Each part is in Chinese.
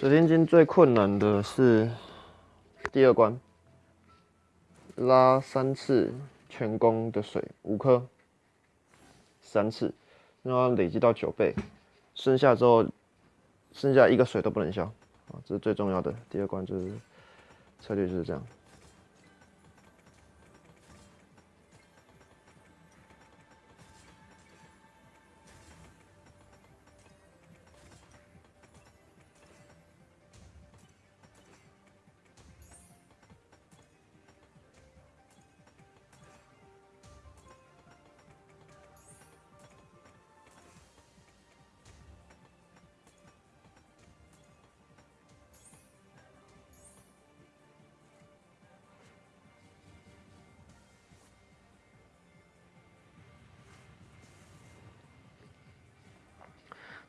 水天经最困难的是第二关，拉三次全功的水五颗，三次，让它累积到九倍，剩下之后，剩下一个水都不能消啊，这是最重要的。第二关就是策略就是这样。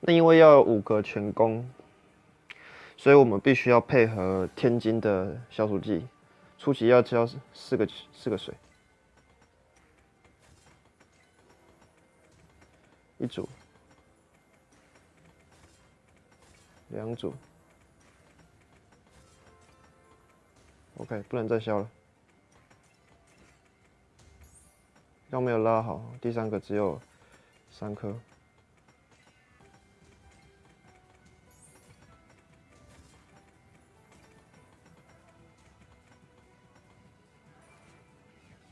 那因为要五个全功，所以我们必须要配合天津的消暑剂，初期要浇四个四个水，一组，两组，OK，不能再消了，刚没有拉好，第三个只有三颗。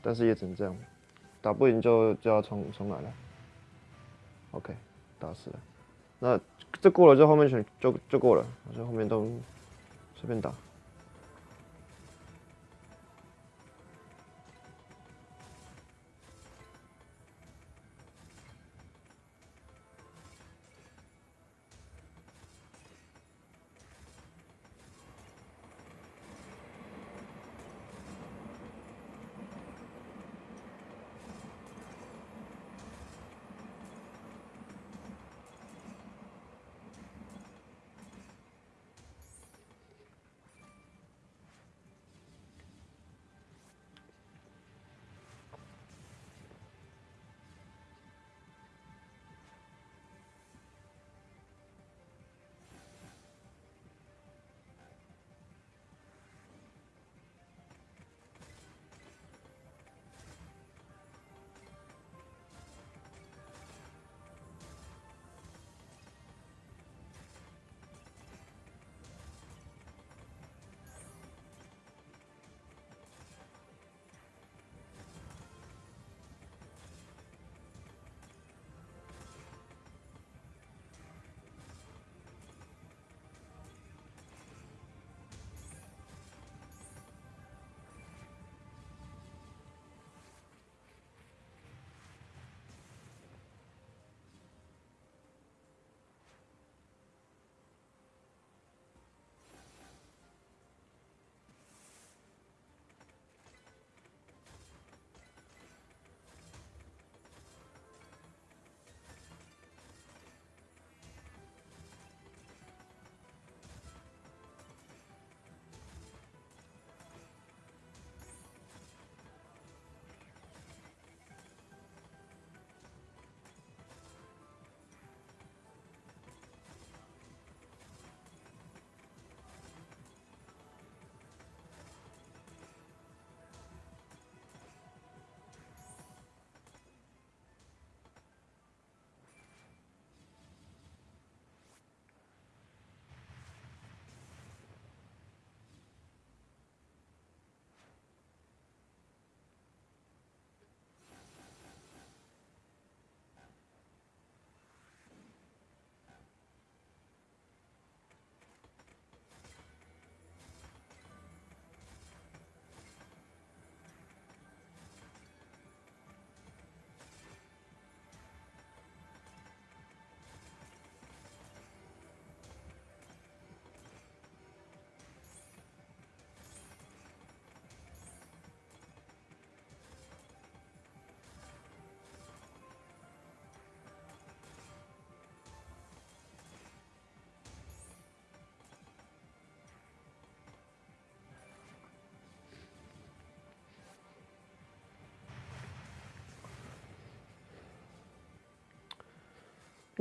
但是也只能这样，打不赢就就要重重来了。OK，打死了。那这过了之后，后面选就就过了，所以后面都随便打。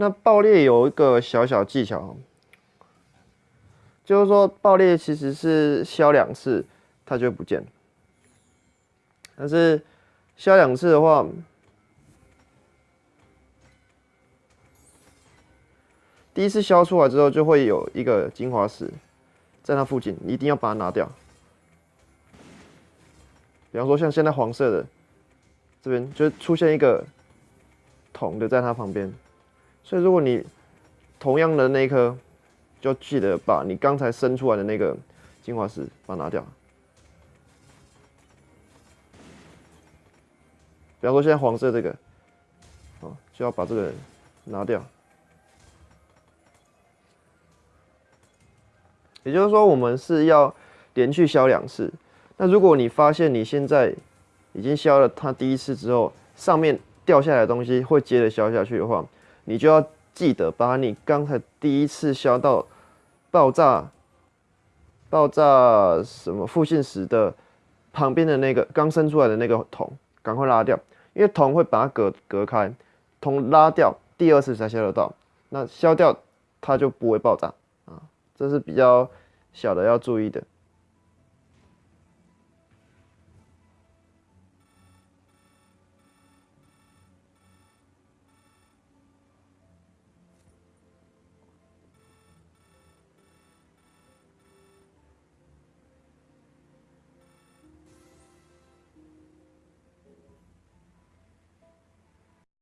那爆裂有一个小小技巧，就是说爆裂其实是削两次它就不见了，但是削两次的话，第一次削出来之后就会有一个精华石在它附近，你一定要把它拿掉。比方说像现在黄色的这边就出现一个铜的在它旁边。所以，如果你同样的那一颗，就记得把你刚才生出来的那个精华石把它拿掉。比方说，现在黄色这个，哦，就要把这个拿掉。也就是说，我们是要连续消两次。那如果你发现你现在已经消了它第一次之后，上面掉下来的东西会接着消下去的话，你就要记得把你刚才第一次消到爆炸、爆炸什么复性时的旁边的那个刚生出来的那个桶，赶快拉掉，因为桶会把它隔隔开，桶拉掉，第二次才消得到，那消掉它就不会爆炸啊，这是比较小的要注意的。